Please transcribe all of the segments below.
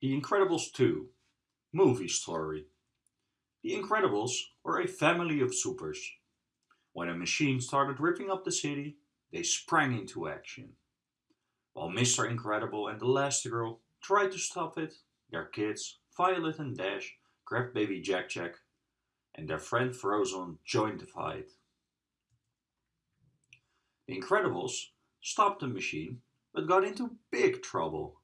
The Incredibles 2 Movie Story The Incredibles were a family of supers. When a machine started ripping up the city, they sprang into action. While Mr. Incredible and Elastigirl tried to stop it, their kids, Violet and Dash, grabbed baby Jack Jack, and their friend Frozone joined the fight. The Incredibles stopped the machine, but got into big trouble.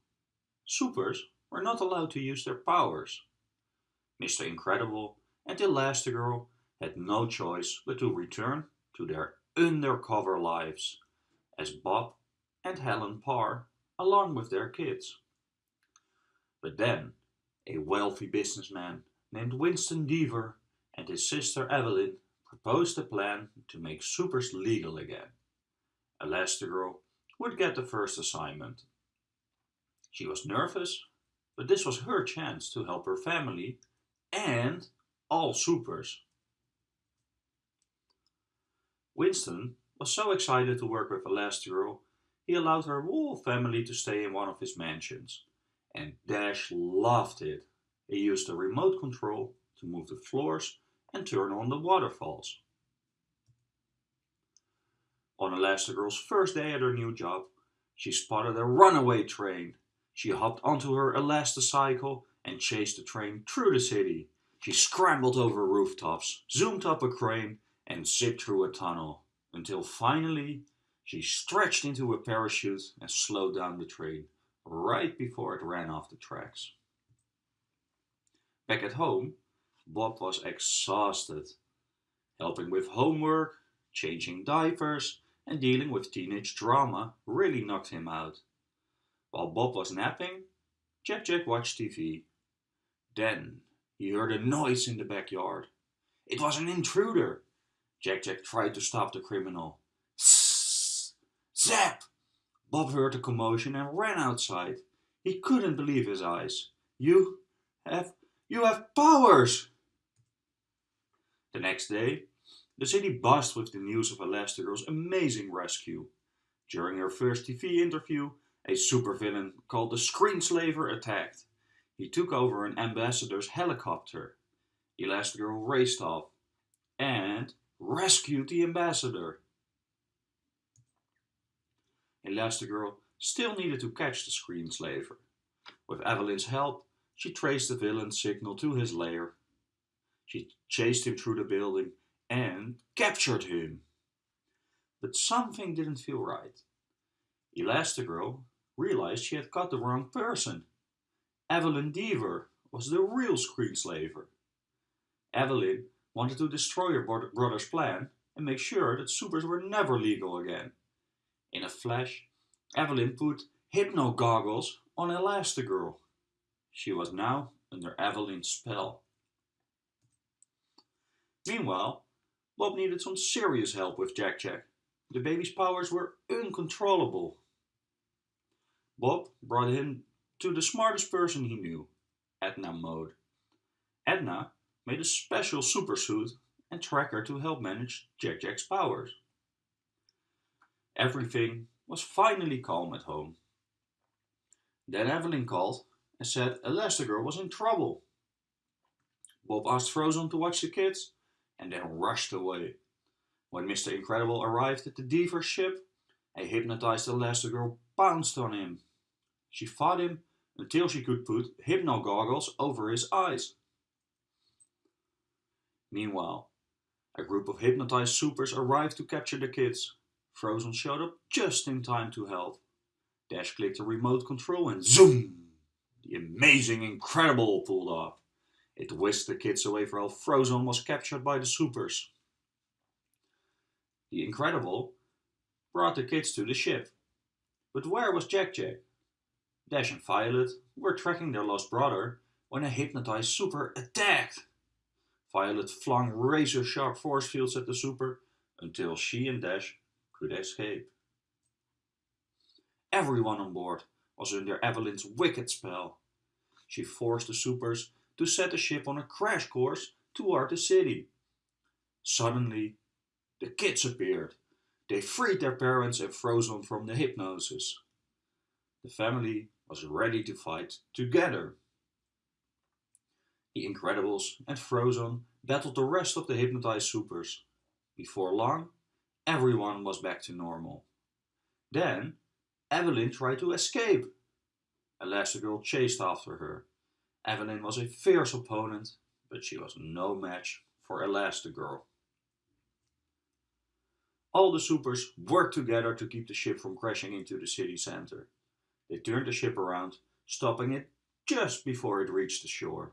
Supers were not allowed to use their powers. Mr. Incredible and Elastigirl had no choice but to return to their undercover lives as Bob and Helen Parr along with their kids. But then a wealthy businessman named Winston Deavor and his sister Evelyn proposed a plan to make supers legal again. Elastigirl would get the first assignment. She was nervous, but this was her chance to help her family and all supers. Winston was so excited to work with Elastigirl, he allowed her whole family to stay in one of his mansions. And Dash loved it. He used the remote control to move the floors and turn on the waterfalls. On Elastigirl's first day at her new job, she spotted a runaway train. She hopped onto her Elasticycle and chased the train through the city. She scrambled over rooftops, zoomed up a crane and zipped through a tunnel until finally she stretched into a parachute and slowed down the train right before it ran off the tracks. Back at home, Bob was exhausted. Helping with homework, changing diapers, and dealing with teenage drama really knocked him out. While Bob was napping, Jack Jack watched TV. Then he heard a noise in the backyard. It was an intruder. Jack Jack tried to stop the criminal. Zap! Bob heard the commotion and ran outside. He couldn't believe his eyes. You have, you have powers! The next day, the city buzzed with the news of Elastigirl's amazing rescue. During her first TV interview, a supervillain called the Screenslaver attacked. He took over an ambassador's helicopter. Elastigirl raced off and rescued the ambassador. Elastigirl still needed to catch the Screenslaver. With Evelyn's help, she traced the villain's signal to his lair. She chased him through the building and captured him. But something didn't feel right. Elastigirl realized she had got the wrong person. Evelyn Deavor was the real Screenslaver. Evelyn wanted to destroy her brother's plan and make sure that supers were never legal again. In a flash, Evelyn put hypno goggles on Elastigirl. She was now under Evelyn's spell. Meanwhile, Bob needed some serious help with Jack Jack. The baby's powers were uncontrollable. Bob brought him to the smartest person he knew, Edna Mode. Edna made a special supersuit and tracker to help manage Jack Jack's powers. Everything was finally calm at home. Then Evelyn called and said Elastigirl was in trouble. Bob asked Frozone to watch the kids and then rushed away. When Mr. Incredible arrived at the Deavor ship, a hypnotized Elastigirl pounced on him. She fought him until she could put hypno goggles over his eyes. Meanwhile, a group of hypnotized supers arrived to capture the kids. Frozone showed up just in time to help. Dash clicked the remote control and zoom! The amazing Incredible pulled off. It whisked the kids away while Frozone was captured by the supers. The Incredible brought the kids to the ship. But where was Jack Jack? Dash and Violet were tracking their lost brother when a hypnotized super attacked. Violet flung razor sharp force fields at the super until she and Dash could escape. Everyone on board was under Evelyn's wicked spell. She forced the supers to set the ship on a crash course toward the city. Suddenly, the kids appeared. They freed their parents and Frozone from the hypnosis. The family was ready to fight together. The Incredibles and Frozone battled the rest of the hypnotized supers. Before long, everyone was back to normal. Then, Evelyn tried to escape. Elastigirl chased after her. Evelyn was a fierce opponent, but she was no match for Elastigirl. All the supers worked together to keep the ship from crashing into the city center. They turned the ship around, stopping it just before it reached the shore.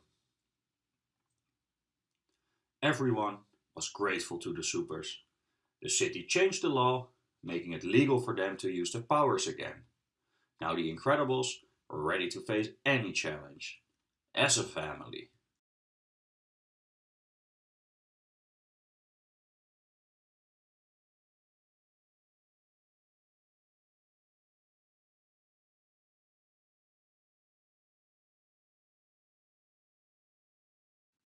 Everyone was grateful to the supers. The city changed the law, making it legal for them to use their powers again. Now the Incredibles were ready to face any challenge, as a family.